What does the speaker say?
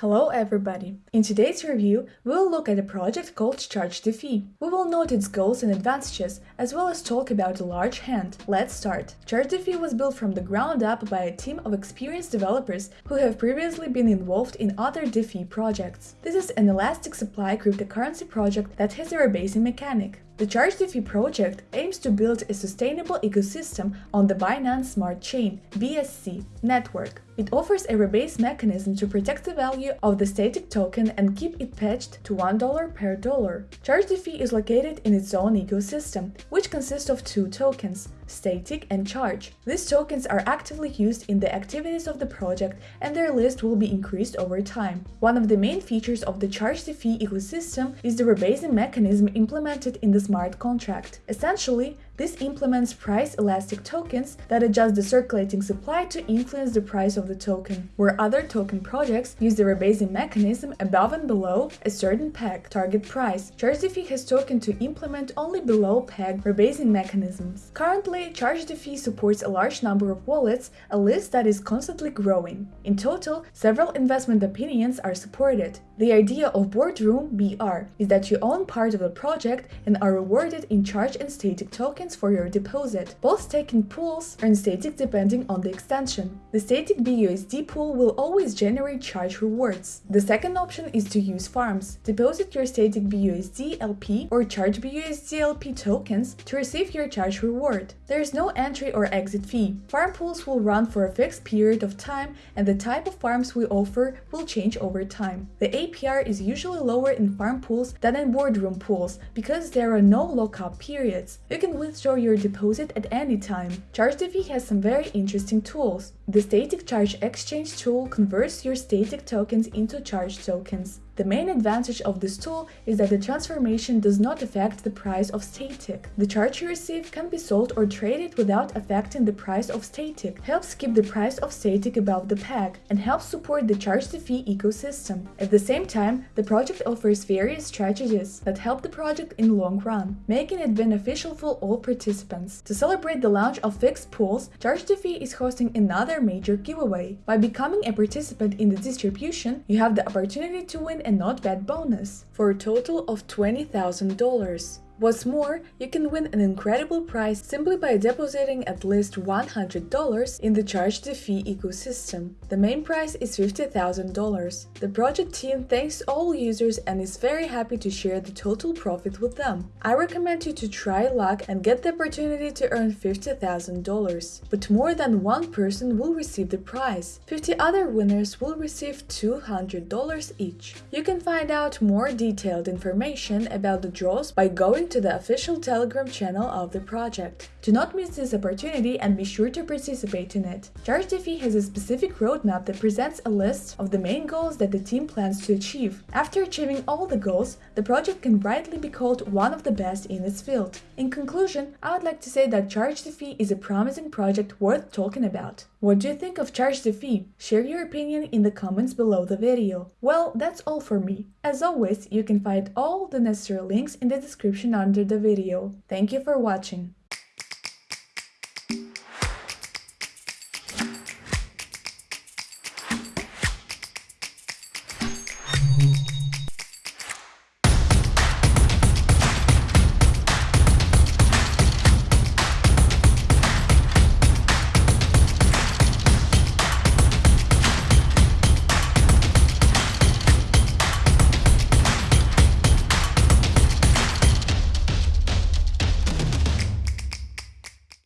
Hello everybody! In today's review, we will look at a project called ChargeDeFi. We will note its goals and advantages, as well as talk about the large hand. Let's start. ChargeDeFi was built from the ground up by a team of experienced developers who have previously been involved in other DeFi projects. This is an elastic supply cryptocurrency project that has a rebasing mechanic. The ChargeDeFi project aims to build a sustainable ecosystem on the Binance Smart Chain BSC network. It offers a rebase mechanism to protect the value of the static token and keep it patched to $1 per dollar. ChargeDeFi is located in its own ecosystem, which consists of two tokens, static and charge. These tokens are actively used in the activities of the project and their list will be increased over time. One of the main features of the ChargeDeFi ecosystem is the rebasing mechanism implemented in the smart contract. Essentially, this implements price elastic tokens that adjust the circulating supply to influence the price of the token, where other token projects use the rebasing mechanism above and below a certain peg target price. ChargeDeFi has token to implement only below peg rebasing mechanisms. Currently, ChargeDeFi supports a large number of wallets, a list that is constantly growing. In total, several investment opinions are supported. The idea of boardroom BR is that you own part of the project and are rewarded in charge and static tokens for your deposit. Both staking pools earn static depending on the extension. The static BUSD pool will always generate charge rewards. The second option is to use farms. Deposit your static BUSD LP or charge BUSD LP tokens to receive your charge reward. There is no entry or exit fee. Farm pools will run for a fixed period of time and the type of farms we offer will change over time. The APR is usually lower in farm pools than in boardroom pools because there are no lockup periods. You can withdraw withdraw your deposit at any time. ChargeDeFi has some very interesting tools. The Static Charge Exchange tool converts your static tokens into charge tokens. The main advantage of this tool is that the transformation does not affect the price of static. The charge you receive can be sold or traded without affecting the price of static, helps keep the price of static above the peg, and helps support the ChargeDeFi ecosystem. At the same time, the project offers various strategies that help the project in long run, making it beneficial for all participants. To celebrate the launch of fixed pools, ChargeDeFi is hosting another major giveaway. By becoming a participant in the distribution, you have the opportunity to win a not bad bonus for a total of $20,000. What's more, you can win an incredible prize simply by depositing at least $100 in the ChargeDeFi ecosystem. The main prize is $50,000. The project team thanks all users and is very happy to share the total profit with them. I recommend you to try luck and get the opportunity to earn $50,000. But more than one person will receive the prize. 50 other winners will receive $200 each. You can find out more detailed information about the draws by going to the official Telegram channel of the project. Do not miss this opportunity and be sure to participate in it. ChargeDeFi has a specific roadmap that presents a list of the main goals that the team plans to achieve. After achieving all the goals, the project can rightly be called one of the best in its field. In conclusion, I would like to say that ChargeDeFi is a promising project worth talking about. What do you think of ChargeDeFi? Share your opinion in the comments below the video. Well, that's all for me. As always, you can find all the necessary links in the description under the video. Thank you for watching.